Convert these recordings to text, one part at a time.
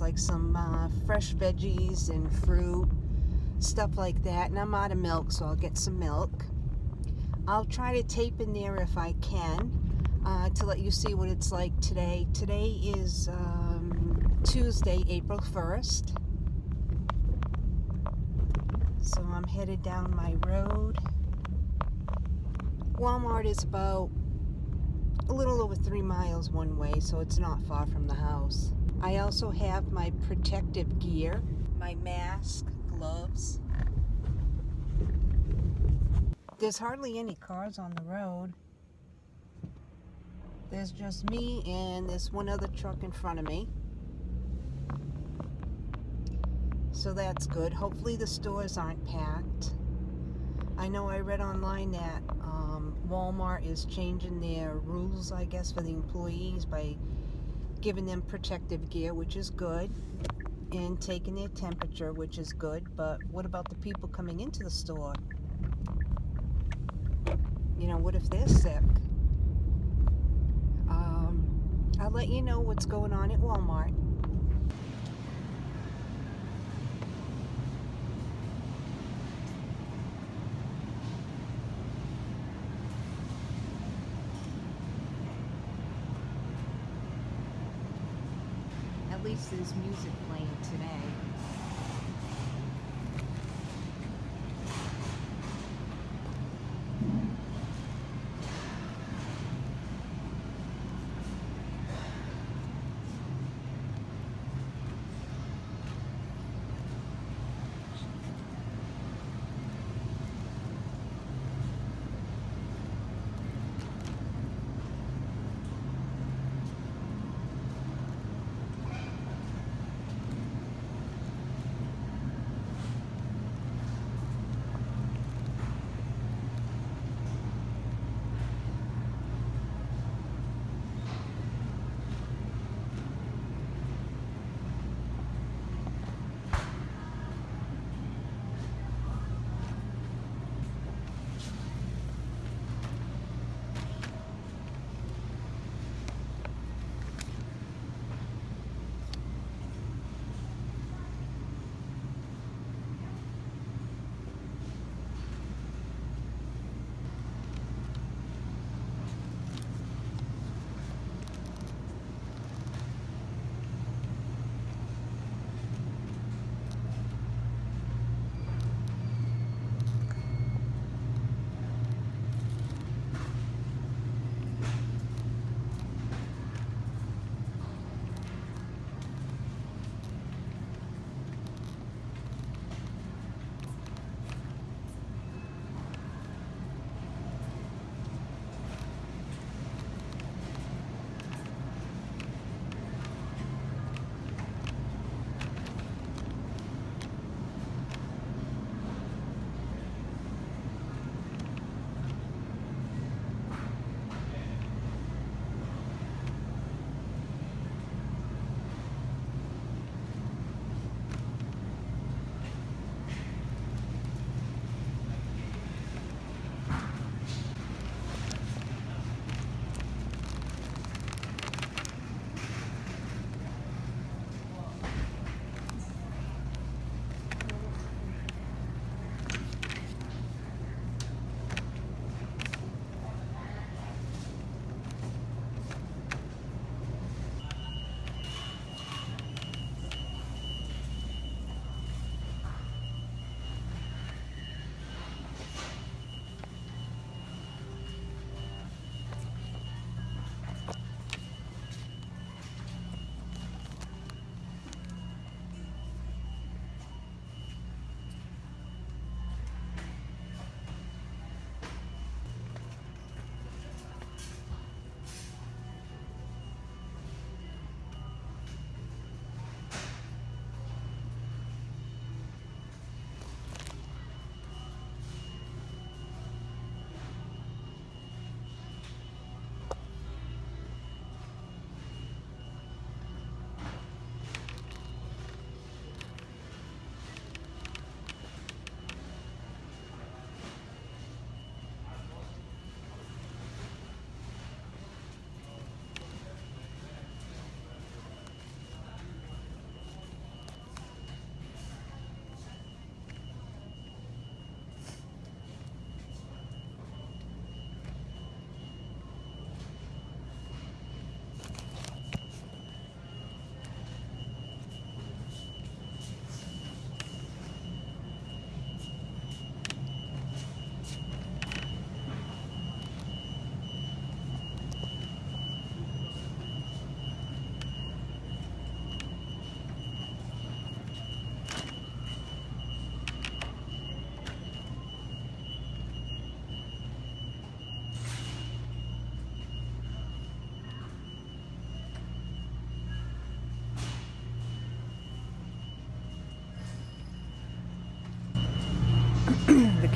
like some uh, fresh veggies and fruit, stuff like that. And I'm out of milk, so I'll get some milk. I'll try to tape in there if I can uh, to let you see what it's like today. Today is um, Tuesday, April 1st. So I'm headed down my road. Walmart is about a little over three miles one way, so it's not far from the house. I also have my protective gear, my mask, gloves. There's hardly any cars on the road. There's just me and there's one other truck in front of me. So that's good. Hopefully the stores aren't packed. I know I read online that um, Walmart is changing their rules, I guess, for the employees by giving them protective gear, which is good, and taking their temperature, which is good. But what about the people coming into the store? You know, what if they're sick? Um, I'll let you know what's going on at Walmart. There's music playing today.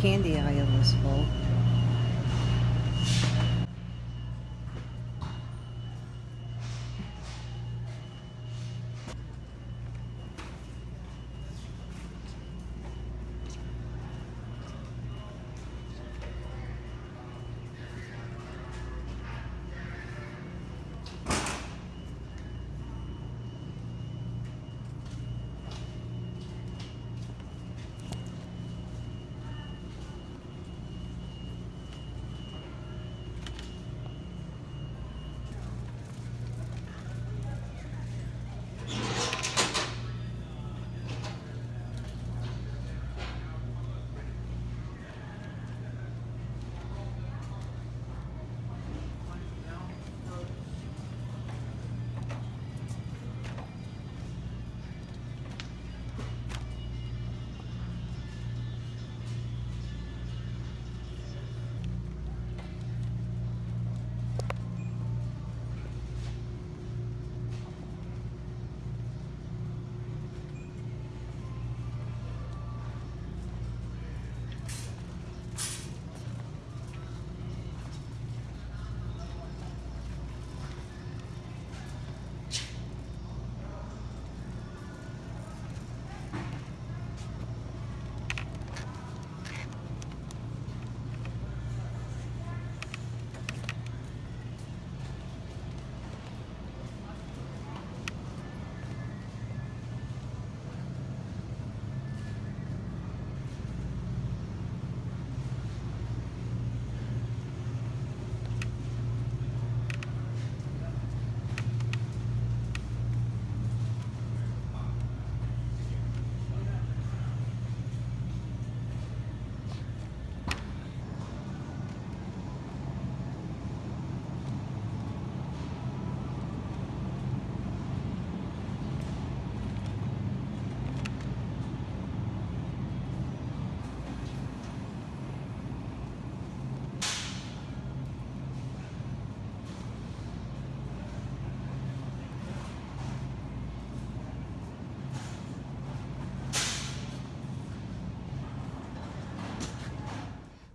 Candy aisle was full.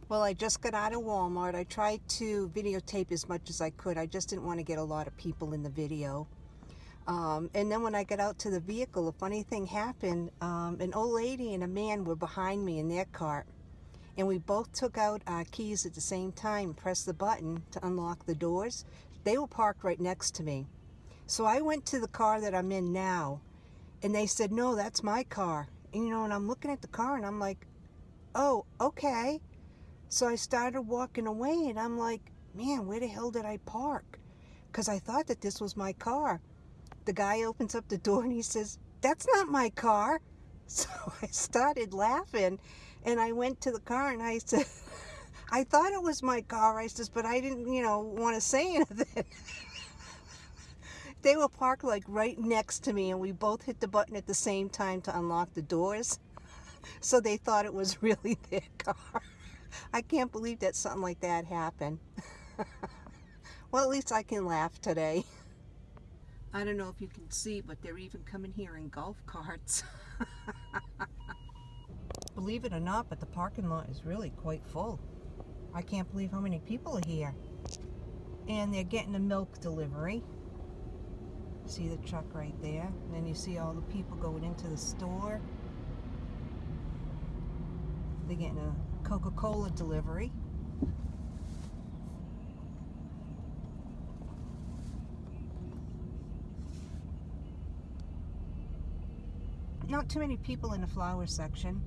Well, I just got out of Walmart. I tried to videotape as much as I could. I just didn't want to get a lot of people in the video. Um, and then when I got out to the vehicle, a funny thing happened. Um, an old lady and a man were behind me in their car. And we both took out our keys at the same time, pressed the button to unlock the doors. They were parked right next to me. So I went to the car that I'm in now. And they said, no, that's my car. And, you know, and I'm looking at the car and I'm like, oh, okay. So I started walking away and I'm like, man, where the hell did I park? Because I thought that this was my car. The guy opens up the door and he says, that's not my car. So I started laughing and I went to the car and I said, I thought it was my car. I says, but I didn't, you know, want to say anything. they were parked like right next to me and we both hit the button at the same time to unlock the doors. So they thought it was really their car. I can't believe that something like that happened. well, at least I can laugh today. I don't know if you can see, but they're even coming here in golf carts. believe it or not, but the parking lot is really quite full. I can't believe how many people are here. And they're getting a milk delivery. See the truck right there. And then you see all the people going into the store. They're getting a Coca-Cola delivery. Not too many people in the flower section.